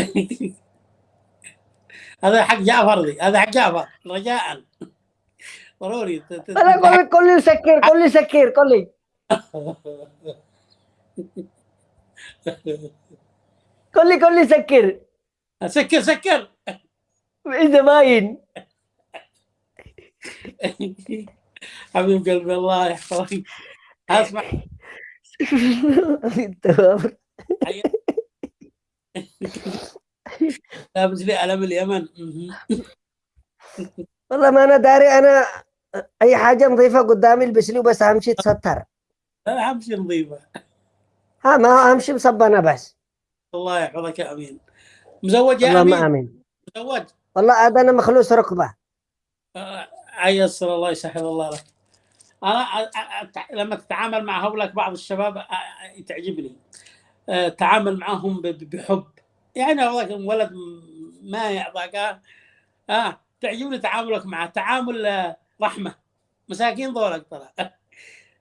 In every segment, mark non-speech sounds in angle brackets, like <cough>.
<laughs> هذا حق جعفر دي هذا حق جعفر رجاء. ضروري أنا أقول لك قول لي سكر قول لي سكر <laughs> قول لي. قول لي قول لي سكر سكر سكر. إذا باين <laughs> حبيب قلبي الله يحفظك. أسمع. لابس لي علم اليمن. والله ما أنا داري أنا أي حاجة نظيفة قدامي البس لي وبس اهم شيء تستر اهم شيء نظيفة. ها ما اهم شيء مصبنه بس. الله يحفظك يا آمين. مزوج يا أمين؟ آمين. مزوج؟ والله عاد أنا مخلوص ركبة. آه، عيسر الله يسهل الله لك. أنا أ- أ- لما تتعامل مع هؤلاء بعض الشباب تعجبني. آه، تعامل معهم بحب. يعني هذاك ولد ما يعطاك آه، آه تعجبني تعاملك معه تعامل آه، رحمة. مساكين ذولك ترى. <laughs>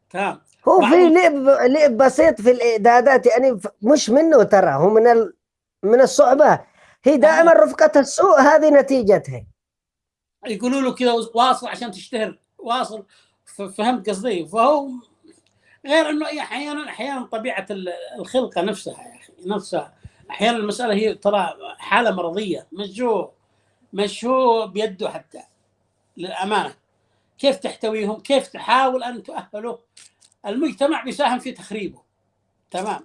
تمام. هو في لعب لعب بسيط في الإعدادات يعني مش منه ترى هو من ال... من الصعبة. هي دائما رفقة السوء هذه نتيجتها. يقولوا له كذا واصل عشان تشتهر واصل فهمت قصدي؟ فهو غير إنه أحيانا أحيانا طبيعة ال- الخلقة نفسها يا أخي نفسها. أحيانا المسألة هي ترى حالة مرضية مش هو مش هو بيده حتى للأمانة. كيف تحتويهم؟ كيف تحاول أن تؤهله؟ المجتمع بيساهم في تخريبه. تمام.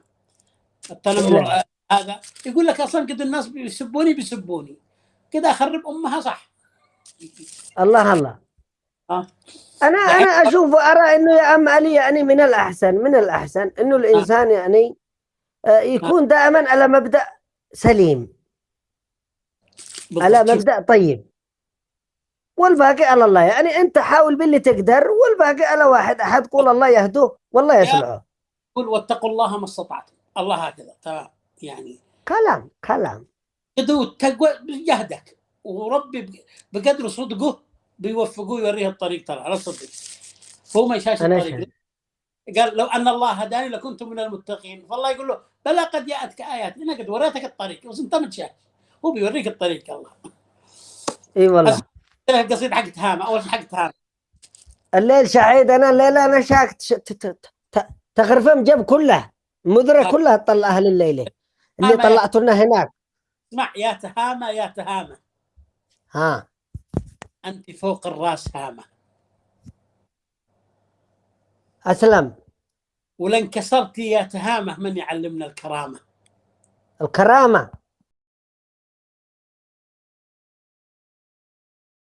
التنمر هذا. يقول لك أصلا كده الناس بيسبوني بيسبوني. كده أخرب أمها صح. الله الله. آه. أنا أنا أشوف وارى إنه يا أم علي يعني من الأحسن من الأحسن إنه الإنسان يعني يكون دائما على مبدأ سليم. على مبدأ طيب. والباقي على الله. يعني أنت حاول باللي تقدر والباقي على واحد. أحد قول الله يهدوه والله يصلحه يقول واتقوا الله ما استطعتم. الله هكذا. يعني كلام كلام. قدو التقوى بجهدك. وربي بقدر صدقه بيوفقوه يوريه الطريق. ترى على صدق هو ما يشاش الطريق. قال لو أن الله هداني لكنت من المتقين. فالله يقول له بلى قد جاءتك ايات أنا قد وريتك الطريق بس أنت ما تشاف هو بيوريك الطريق الله إي والله. القصيده حق تهامة أول شيء حق تهامة. الليل شعيد أنا الليلة أنا شاكت ش- ت- ت- ت- تغرفم جب كله المدرة آه. كلها تطلعها لليله اللي آه، طلعته لنا هناك. اسمع يا تهامة يا تهامة. ها. أنت فوق الراس هامة. أسلم. كسرت يا تهامة من يعلمنا الكرامة. الكرامة.